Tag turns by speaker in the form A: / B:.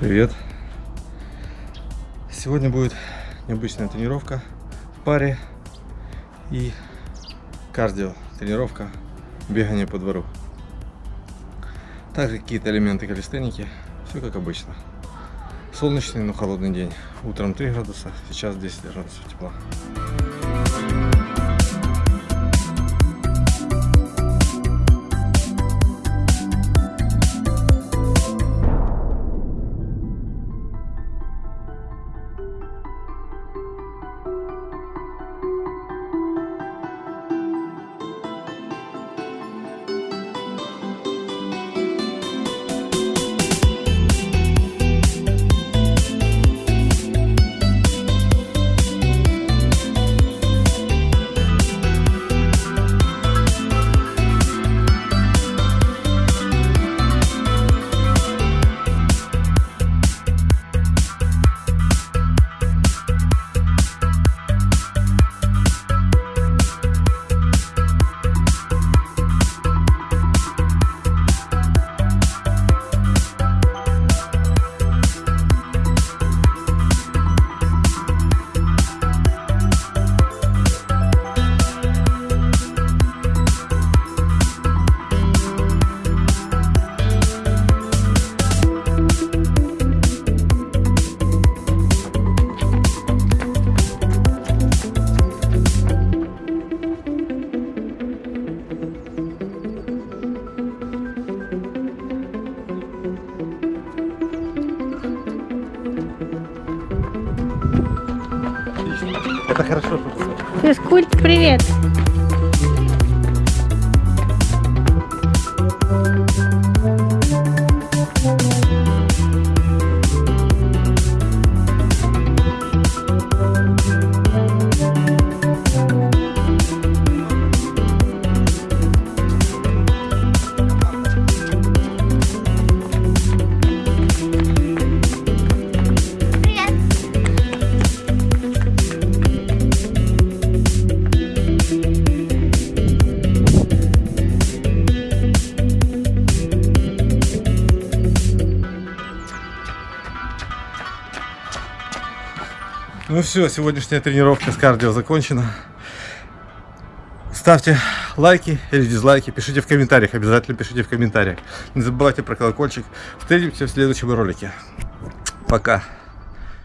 A: Привет! Сегодня будет необычная тренировка в паре и кардио тренировка бегание по двору. Также какие-то элементы калистеники, все как обычно. Солнечный, но холодный день. Утром 3 градуса, сейчас 10 градусов тепла. Это хорошо.
B: Физкульт, привет!
A: Ну все, сегодняшняя тренировка с кардио закончена. Ставьте лайки или дизлайки, пишите в комментариях, обязательно пишите в комментариях. Не забывайте про колокольчик. Встретимся в следующем ролике. Пока.